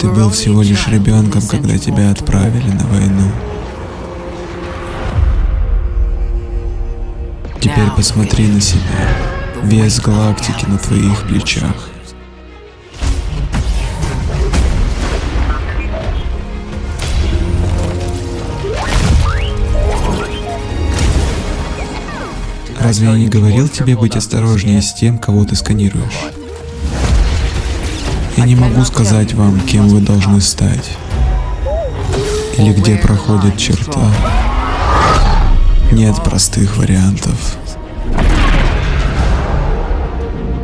Ты был всего лишь ребенком, когда тебя отправили на войну. Теперь посмотри на себя. Вес галактики на твоих плечах. Разве я не говорил тебе быть осторожнее с тем, кого ты сканируешь? Я не могу сказать вам, кем вы должны стать. Или где проходит черта. Нет простых вариантов.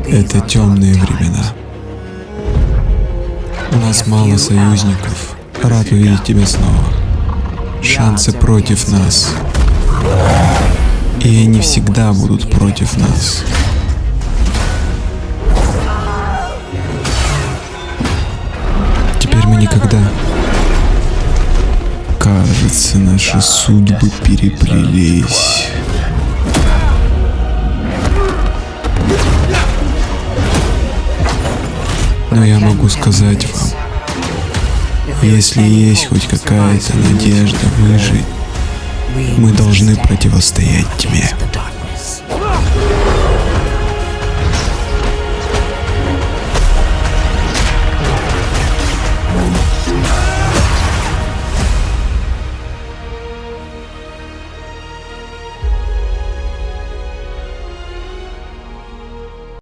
Это темные времена. У нас мало союзников. Рад увидеть тебя снова. Шансы против нас. И они всегда будут против нас. Никогда... Кажется, наши судьбы переплелись. Но я могу сказать вам, если есть хоть какая-то надежда выжить, мы должны противостоять тьме.